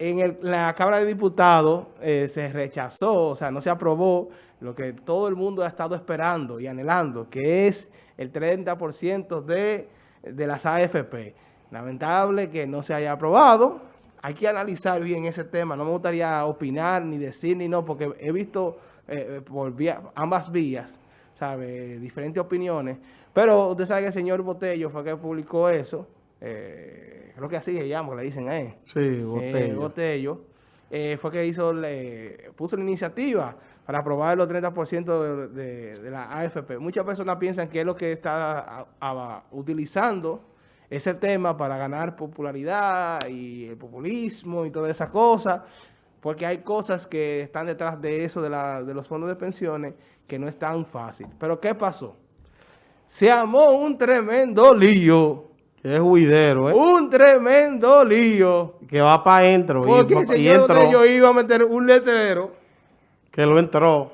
en la Cámara de Diputados eh, se rechazó, o sea, no se aprobó lo que todo el mundo ha estado esperando y anhelando, que es el 30% de, de las AFP. Lamentable que no se haya aprobado. Hay que analizar bien ese tema. No me gustaría opinar, ni decir, ni no, porque he visto eh, por ambas vías, ¿sabe? Diferentes opiniones. Pero usted sabe que el señor Botello fue que publicó eso. Eh, creo que así se llama, le dicen a él. Sí, eh, Botello. Botello. fue que hizo, puso la iniciativa para aprobar los 30% de, de, la AFP. Muchas personas piensan que es lo que está utilizando ese tema para ganar popularidad y el populismo y todas esas cosas, porque hay cosas que están detrás de eso, de, la, de los fondos de pensiones, que no es tan fácil. Pero ¿qué pasó? Se armó un tremendo lío. Es huidero, ¿eh? Un tremendo lío. Que va para adentro. Porque de ellos iba a meter un letrero. Que lo entró.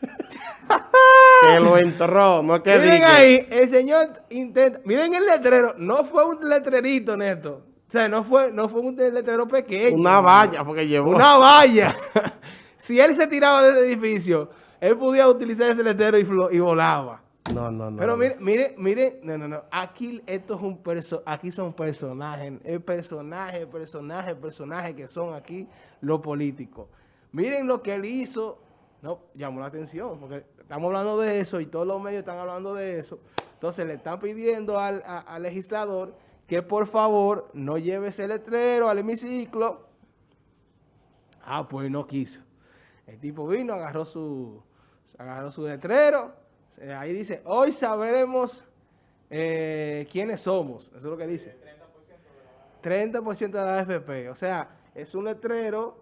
que lo entró, no que Miren ahí, el señor intenta, miren el letrero, no fue un letrerito, Neto. O sea, no fue, no fue un letrero pequeño. Una valla, porque llevó. Una valla. si él se tiraba de ese edificio, él podía utilizar ese letrero y, y volaba. No, no, no. Pero mire, mire, mire, no, no, no. Aquí esto es un perso aquí son personajes, el personaje, personaje, personaje que son aquí los políticos. Miren lo que él hizo no, llamó la atención, porque estamos hablando de eso y todos los medios están hablando de eso. Entonces le están pidiendo al, legislador que por favor no lleve ese letrero al hemiciclo. Ah, pues no quiso. El tipo vino, agarró su, agarró su letrero. Ahí dice, hoy sabremos eh, quiénes somos. Eso es lo que dice. 30% de la AFP. O sea, es un letrero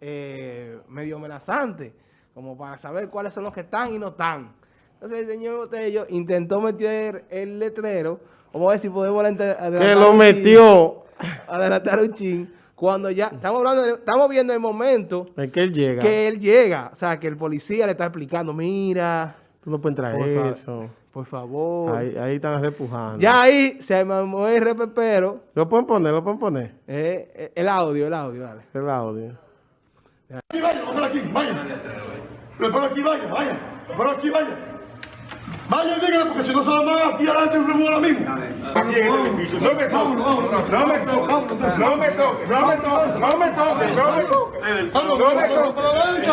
eh, medio amenazante como para saber cuáles son los que están y no están. Entonces el señor Botello intentó meter el letrero, vamos a ver si podemos adelantar Que lo metió. Adelantar un chin. Cuando ya, estamos hablando, estamos viendo el momento. En que él llega. Que él llega. O sea, que el policía le está explicando, mira. Tú no puedes traer eso. Por favor. Ahí, ahí están repujando. Ya ahí se mamó el repepero. ¿Lo pueden poner? ¿Lo pueden poner? Eh, eh, el audio, el audio, dale. El audio. Aquí vaya, vamos aquí, vaya. Pero por aquí vaya, vaya. Por aquí vaya. Vaya, dígale, porque si no se lo van a tirar adelante un ahora mismo. No me toques. No me toques. No me toques. No me toques. No me toques. No me toques. No me toques. No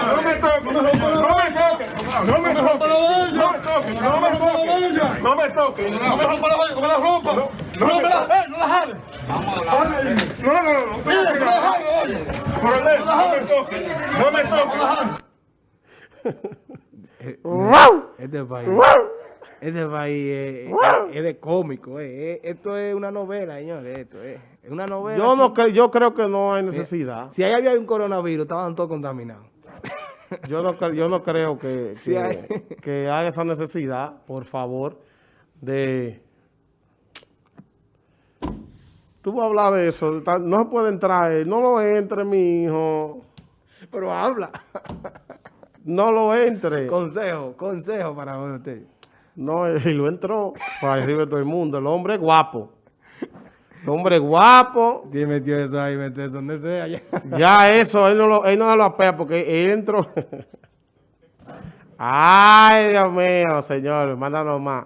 me toques. No me toques. No me toques. No me toques. No me toques. No me toques. No me rompa la valla, no me la rompa. No me la, eh, no la jale. No, no, no, no. No me toques. No me toques. No me toques. Este país, este país es, de cómico. esto es una novela, señores. Esto es, una novela. Yo, no yo creo que no hay necesidad. Si ahí había un coronavirus, estaban todos contaminados. yo, no, yo no creo que, que, haya esa necesidad, por favor, de... Tú vas a hablar de eso. No se puede entrar. No lo entre, mi hijo. Pero habla. No lo entre. Consejo, consejo para usted. No, y lo entró para arriba de todo el mundo. El hombre guapo. El hombre guapo. Sí, metió eso ahí, metió eso donde sea. Ya, eso, él no, lo, él no lo apea porque él entró. Ay, Dios mío, señor, mándanos más.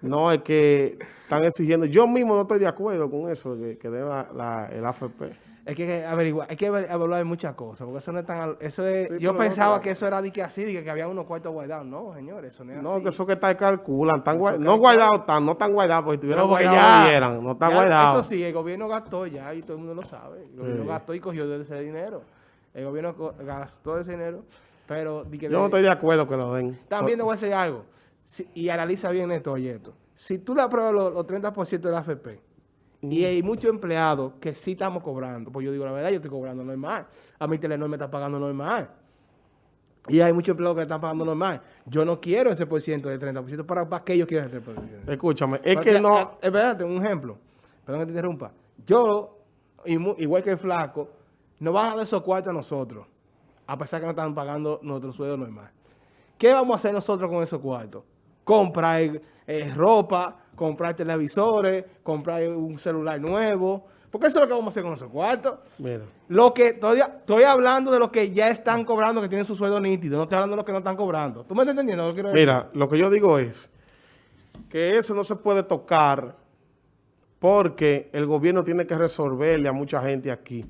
No, es que están exigiendo. Yo mismo no estoy de acuerdo con eso, que, que deba la, el AFP. Hay que averiguar, hay que evaluar muchas cosas, porque eso no es tan... Eso es, yo pensaba que eso era de que así, de que había unos cuartos guardados. No, señores, eso no es no, que eso que está calculan, están no guardados, están, no están guardados, porque tuvieran guardados, no están guardados. Eso sí, el gobierno gastó ya, y todo el mundo lo sabe. El gobierno gastó y cogió de ese dinero. El gobierno gastó ese dinero, pero... yo no estoy de acuerdo que lo den. También te voy a decir algo, y analiza bien esto, oye, esto. Si tú le apruebas los, los 30% de la AFP, y hay muchos empleados que sí estamos cobrando. Pues yo digo la verdad, yo estoy cobrando normal. A mí Telenor me está pagando normal. Y hay muchos empleados que están pagando normal. Yo no quiero ese por ciento del 30%. ¿Para, ¿Para qué yo quiero ese por ciento? Escúchame, es que no... Es verdad, un ejemplo. Perdón que te interrumpa. Yo, igual que el flaco, no van a dar esos cuartos a nosotros. A pesar que no están pagando nuestro sueldo normal. ¿Qué vamos a hacer nosotros con esos cuartos? Comprar eh, ropa, comprar televisores, comprar un celular nuevo, Porque eso es lo que vamos a hacer con esos cuartos. Mira. Lo que todavía estoy hablando de los que ya están cobrando, que tienen su sueldo nítido. No estoy hablando de los que no están cobrando. ¿Tú me estás entendiendo lo que quiero decir? Mira, lo que yo digo es que eso no se puede tocar porque el gobierno tiene que resolverle a mucha gente aquí.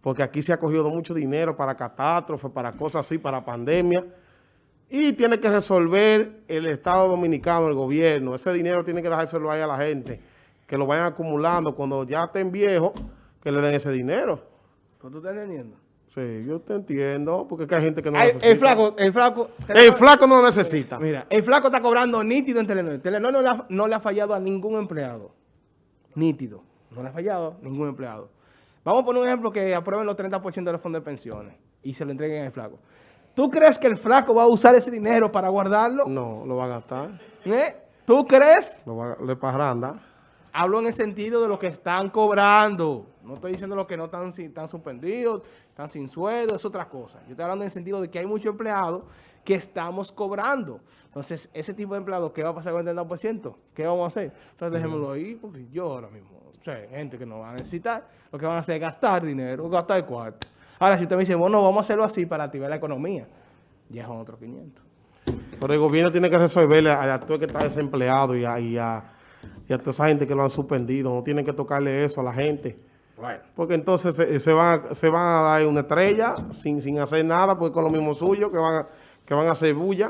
Porque aquí se ha cogido mucho dinero para catástrofes, para cosas así, para pandemia. Y tiene que resolver el Estado Dominicano, el gobierno. Ese dinero tiene que dejárselo ahí a la gente. Que lo vayan acumulando. Cuando ya estén viejos, que le den ese dinero. ¿Pues ¿Tú estás entendiendo? Sí, yo te entiendo. Porque es que hay gente que no Ay, necesita. el flaco, el flaco... El flaco no lo necesita. Mira, el flaco está cobrando nítido en Telenor. Telenor no le, ha, no le ha fallado a ningún empleado. Nítido. No le ha fallado a ningún empleado. Vamos a poner un ejemplo que aprueben los 30% de los fondos de pensiones y se lo entreguen al flaco. ¿Tú crees que el flaco va a usar ese dinero para guardarlo? No, lo va a gastar. ¿Eh? ¿Tú crees? Lo va a, le parranda. Hablo en el sentido de lo que están cobrando. No estoy diciendo lo que no están, suspendidos, están sin sueldo, es otra cosa. Yo estoy hablando en el sentido de que hay muchos empleados que estamos cobrando. Entonces, ese tipo de empleados, ¿qué va a pasar con el 30%? ¿Qué vamos a hacer? Entonces, dejémoslo ahí, porque yo ahora mismo, o sea, gente que no va a necesitar, lo que van a hacer es gastar dinero, gastar cuarto. Ahora, si usted me dice, bueno, vamos a hacerlo así para activar la economía, ya son otros 500. Pero el gobierno tiene que resolverle a, a todo el que está desempleado y a, y, a, y a toda esa gente que lo han suspendido. No tienen que tocarle eso a la gente. Porque entonces se, se van, a- se van a dar una estrella sin, sin hacer nada, porque con lo mismo suyo, que van, que van a hacer bulla.